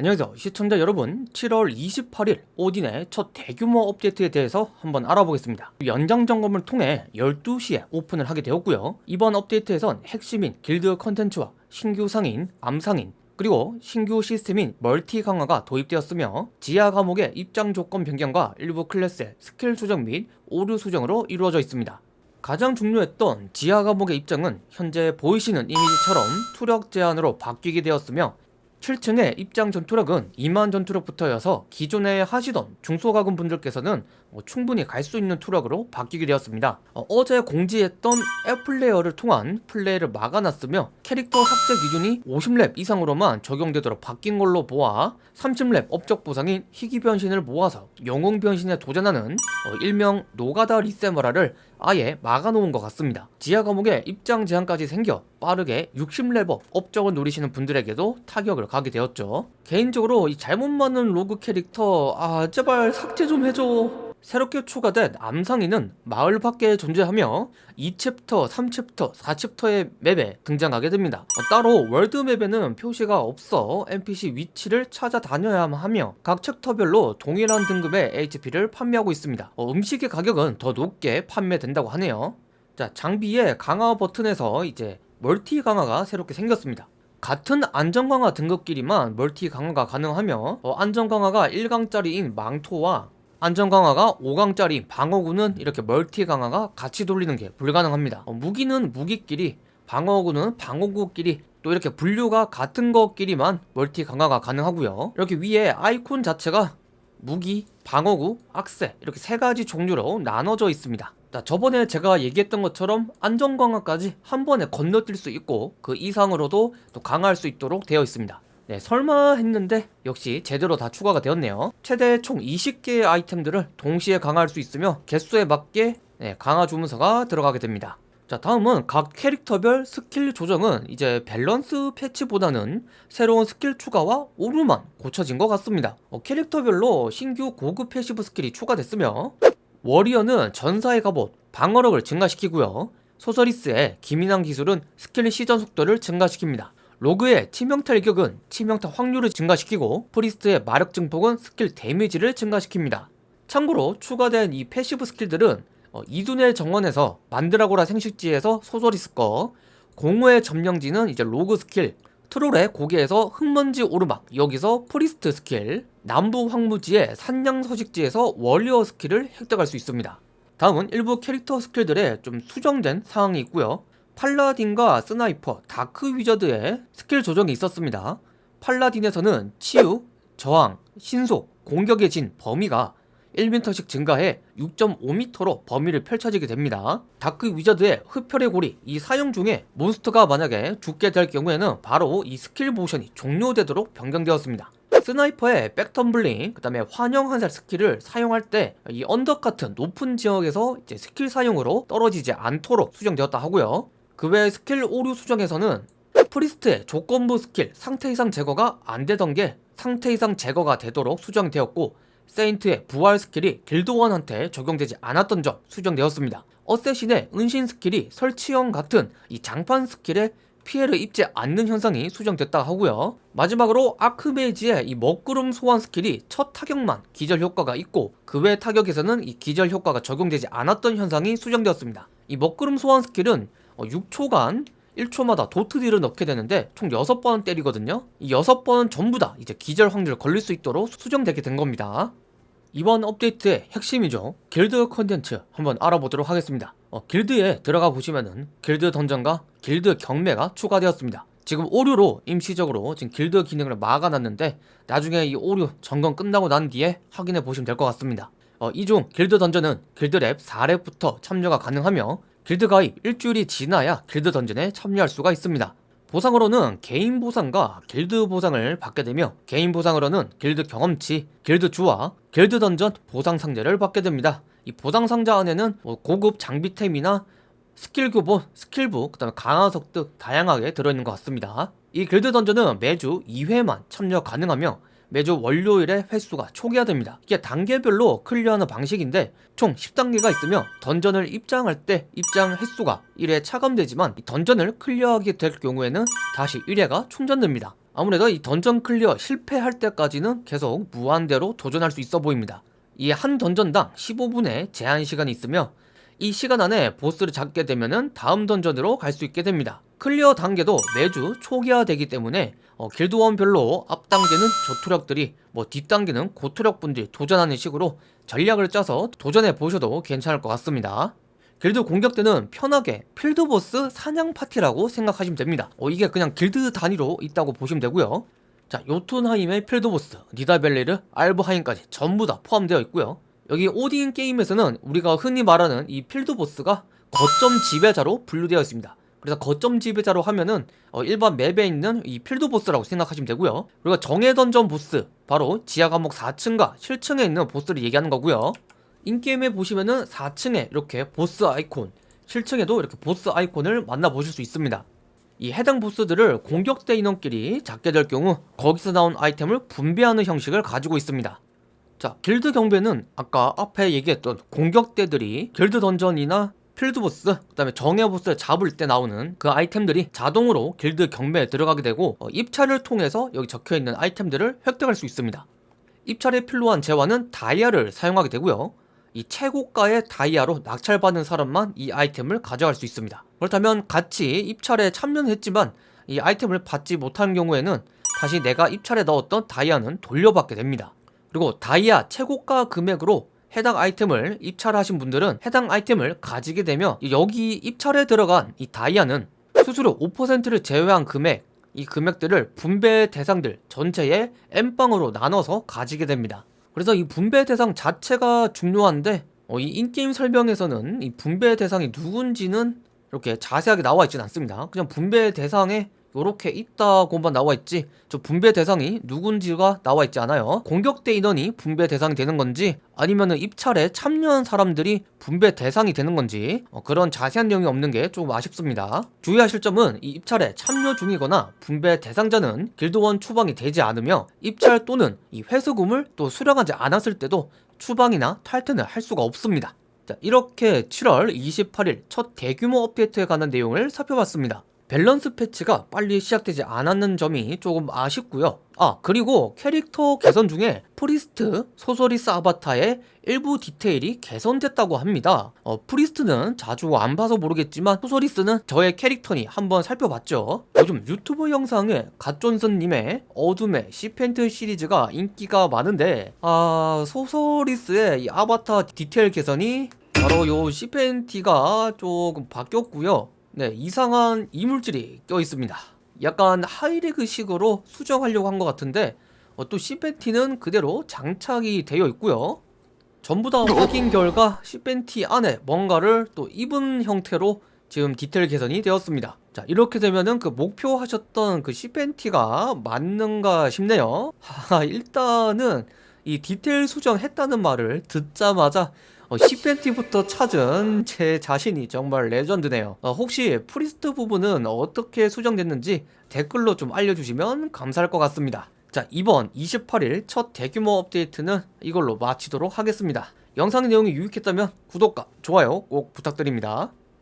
안녕하세요. 시청자 여러분 7월 28일 오딘의 첫 대규모 업데이트에 대해서 한번 알아보겠습니다. 연장 점검을 통해 12시에 오픈을 하게 되었고요. 이번 업데이트에선 핵심인 길드 컨텐츠와 신규 상인, 암상인 그리고 신규 시스템인 멀티 강화가 도입되었으며 지하 감옥의 입장 조건 변경과 일부 클래스의 스킬 수정 및 오류 수정으로 이루어져 있습니다. 가장 중요했던 지하 감옥의 입장은 현재 보이시는 이미지처럼 투력 제한으로 바뀌게 되었으며 7층의 입장 전투력은 2만 전투력부터여서 기존에 하시던 중소과금 분들께서는 어, 충분히 갈 수 있는 투력으로 바뀌게 되었습니다. 어, 제 공지했던 앱플레이어를 통한 플레이를 막아놨으며 캐릭터 삭제 기준이 50렙 이상으로만 적용되도록 바뀐 걸로 보아 30렙 업적 보상인 희귀 변신을 모아서 영웅 변신에 도전하는 어, 일명 노가다 리세마라를 아예 막아놓은 것 같습니다. 지하 감옥에 입장 제한까지 생겨 빠르게 60렙 업적을 노리시는 분들에게도 타격을 가게 되었죠. 개인적으로 이 잘못 만든 로그 캐릭터 아 제발 삭제 좀 해줘. 새롭게 추가된 암상인은 마을 밖에 존재하며 2챕터, 3챕터, 4챕터의 맵에 등장하게 됩니다. 어, 따로 월드맵에는 표시가 없어 NPC 위치를 찾아다녀야만 하며 각 챕터별로 동일한 등급의 HP를 판매하고 있습니다. 어, 음식의 가격은 더 높게 판매된다고 하네요. 자 장비의 강화 버튼에서 이제 멀티 강화가 새롭게 생겼습니다 같은 안전 강화 등급끼리만 멀티 강화가 가능하며 어, 안전 강화가 1강짜리인 망토와 안전 강화가 5강짜리 방어구는 이렇게 멀티 강화가 같이 돌리는 게 불가능합니다. 어, 무기는 무기끼리 방어구는 방어구끼리 또 이렇게 분류가 같은 것끼리만 멀티 강화가 가능하고요. 이렇게 위에 아이콘 자체가 무기, 방어구, 악세 이렇게 세 가지 종류로 나눠져 있습니다 자, 저번에 제가 얘기했던 것처럼 안전 강화까지 한 번에 건너뛸 수 있고 그 이상으로도 또 강화할 수 있도록 되어 있습니다. 네, 설마 했는데 역시 제대로 다 추가가 되었네요. 최대 총 20개의 아이템들을 동시에 강화할 수 있으며 개수에 맞게 네, 강화 주문서가 들어가게 됩니다. 자 다음은 각 캐릭터별 스킬 조정은 이제 밸런스 패치보다는 새로운 스킬 추가와 오류만 고쳐진 것 같습니다. 어, 캐릭터별로 신규 고급 passive 스킬이 추가됐으며 워리어는 전사의 갑옷, 방어력을 증가시키고요. 소서리스의 기민한 기술은 스킬 시전 속도를 증가시킵니다. 로그의 치명타 일격은 치명타 확률을 증가시키고 프리스트의 마력 증폭은 스킬 데미지를 증가시킵니다. 참고로 추가된 이 passive 스킬들은 어, 이둔의 정원에서 만드라고라 서식지에서 소서리스 거 공허의 점령지는 이제 로그 스킬 트롤의 고개에서 흙먼지 오르막 여기서 프리스트 스킬 남부 황무지의 산양 서식지에서 워리어 스킬을 획득할 수 있습니다 다음은 일부 캐릭터 스킬들의 좀 수정된 사항이 있고요 paladin과 sniper, dark wizard의 skill 조정이 있었습니다. 팔라딘에서는 치유, 저항, 신속, 공격의 진, 범위가 1m씩 증가해 6.5m로 범위를 펼쳐지게 됩니다. dark wizard의 흡혈의 고리 이 사용 중에 몬스터가 만약에 죽게 될 경우에는 바로 이 스킬 모션이 종료되도록 변경되었습니다. sniper의 백텀블링 그 다음에 환영 한살 skill을 사용할 때 이 언덕 같은 높은 지역에서 이제 스킬 사용으로 떨어지지 않도록 수정되었다 하고요. 그 외 스킬 오류 수정에서는 priest의 조건부 스킬 상태 이상 제거가 안 되던 게 상태 이상 제거가 되도록 수정되었고 saint의 부활 skill이 길드원한테 적용되지 않았던 점 수정되었습니다. assassin의 은신 skill이 설치형 같은 이 장판 skill에 피해를 입지 않는 현상이 수정됐다 하고요. 마지막으로 archmage의 이 먹구름 소환 skill이 첫 타격만 기절 효과가 있고 그 외 타격에서는 이 기절 효과가 적용되지 않았던 현상이 수정되었습니다. 이 먹구름 소환 skill은 6초간 어, 1초마다 dot deal을 넣게 되는데 총 6번 때리거든요. 이 6번 전부 다 이제 기절 확률 걸릴 수 있도록 수정되게 된 겁니다. 이번 업데이트의 핵심이죠. 길드 컨텐츠 한번 알아보도록 하겠습니다 어, 길드에 들어가 보시면은 길드 dungeon과 길드 경매가 추가되었습니다. 지금 오류로 임시적으로 지금 길드 기능을 막아놨는데 나중에 이 오류 점검 끝나고 난 뒤에 확인해 보시면 될 것 같습니다. 어, 이중 길드 dungeon은 길드렙 4렙부터 참여가 가능하며 길드 가입 일주일이 지나야 길드 dungeon에 참여할 수가 있습니다 보상으로는 개인 보상과 길드 보상을 받게 되며 개인 보상으로는 길드 경험치, 길드 주화, 길드 던전 보상 상자를 받게 됩니다. 이 보상 상자 안에는 뭐 고급 장비템이나 스킬 교본, skill book, 그 다음에 강화석 등 다양하게 들어있는 것 같습니다. 이 길드 dungeon은 매주 2회만 참여 가능하며 매주 월요일에 횟수가 초기화됩니다 이게 단계별로 clear하는 방식인데 총 10단계가 있으며 dungeon을 입장할 때 입장 횟수가 1회 차감되지만 dungeon을 clear하게 될 경우에는 다시 1회가 충전됩니다 아무래도 이 dungeon clear 실패할 때까지는 계속 무한대로 도전할 수 있어 보입니다. 이 한 dungeon당 15분의 제한 시간이 있으며 이 시간 안에 보스를 잡게 되면은 다음 dungeon으로 갈 수 있게 됩니다. clear 단계도 매주 초기화되기 때문에 어, 길드원별로 앞 단계는 저투력들이 뭐 뒷단계는 고투력분들이 도전하는 식으로 전략을 짜서 도전해 보셔도 괜찮을 것 같습니다. 길드 공격대는 편하게 field boss 사냥 파티라고 생각하시면 됩니다. 어, 이게 그냥 길드 단위로 있다고 보시면 되고요. 자, 요툰하임의 field boss, 니다벨리르, 알브하임까지 전부 다 포함되어 있고요. 여기 오딘 게임에서는 우리가 흔히 말하는 이 field boss가 거점 지배자로 분류되어 있습니다. 그래서 거점 지배자로 하면은 어, 일반 맵에 있는 이 field boss라고 생각하시면 되고요. 그리고 정해 던전 보스, 바로 지하 감옥 4층과 7층에 있는 보스를 얘기하는 거고요. in-game에 보시면은 4층에 이렇게 보스 아이콘 7층에도 이렇게 보스 아이콘을 만나보실 수 있습니다 이 해당 보스들을 공격대 인원끼리 잡게 될 경우 거기서 나온 아이템을 분배하는 형식을 가지고 있습니다 자 길드 경매는 아까 앞에 얘기했던 공격대들이 길드 dungeon이나 field boss 그 다음에 정예보스를 잡을 때 나오는 그 아이템들이 자동으로 길드 경매에 들어가게 되고 어, 입찰을 통해서 여기 적혀있는 아이템들을 획득할 수 있습니다. 입찰에 필요한 재화는 다이아를 사용하게 되고요. 이 최고가의 다이아로 낙찰받은 사람만 이 아이템을 가져갈 수 있습니다. 그렇다면 같이 입찰에 참여는 했지만 이 아이템을 받지 못한 경우에는 다시 내가 입찰에 넣었던 다이아는 돌려받게 됩니다 그리고 다이아 최고가 금액으로 해당 아이템을 입찰하신 분들은 해당 아이템을 가지게 되며 여기 입찰에 들어간 이 다이아는 수수료 5%를 제외한 금액 이 금액들을 분배 대상들 전체의 N방으로 나눠서 가지게 됩니다. 그래서 이 분배 대상 자체가 중요한데 어, 이 인게임 설명에서는 이 분배 대상이 누군지는 이렇게 자세하게 나와 있지는 않습니다. 그냥 분배 대상에 이렇게 있다고만 나와 있지? 저 분배 대상이 누군지가 나와 있지 않아요. 공격대 인원이 분배 대상이 되는 건지 아니면 입찰에 참여한 사람들이 분배 대상이 되는 건지 어, 그런 자세한 내용이 없는 게 조금 아쉽습니다. 주의하실 점은 이 입찰에 참여 중이거나 분배 대상자는 길드원 추방이 되지 않으며 입찰 또는 이 회수금을 또 수령하지 않았을 때도 추방이나 탈퇴는 할 수가 없습니다. 자, 이렇게 7월 28일 첫 대규모 업데이트에 관한 내용을 살펴봤습니다 balance patch가 빨리 시작되지 않았는 점이 조금 아쉽고요. 아 그리고 캐릭터 개선 중에 priest sorceress 아바타의 일부 디테일이 개선됐다고 합니다. 어, priest는 자주 안 봐서 모르겠지만 sorceress는 저의 캐릭터니 한번 살펴봤죠. 요즘 유튜브 영상에 갓존슨님의 어둠의 T팬티 시리즈가 인기가 많은데 아 sorceress의 이 아바타 디테일 개선이 바로 요 T팬티가 조금 바뀌었고요 네 이상한 이물질이 껴있습니다. 약간 high leg식으로 수정하려고 한 것 같은데 어, 또 T팬티는 그대로 장착이 되어 있고요. 전부 다 확인 결과 T팬티 안에 뭔가를 또 입은 형태로 지금 디테일 개선이 되었습니다. 자 이렇게 되면은 그 목표하셨던 그 T팬티가 맞는가 싶네요. 하, 일단은 이 디테일 수정했다는 말을 듣자마자 어, T팬티부터 찾은 제 자신이 정말 legend네요. 어, 혹시 priest 부분은 어떻게 수정됐는지 댓글로 좀 알려주시면 감사할 것 같습니다. 자 이번 28일 첫 대규모 업데이트는 이걸로 마치도록 하겠습니다. 영상 내용이 유익했다면 구독과 좋아요 꼭 부탁드립니다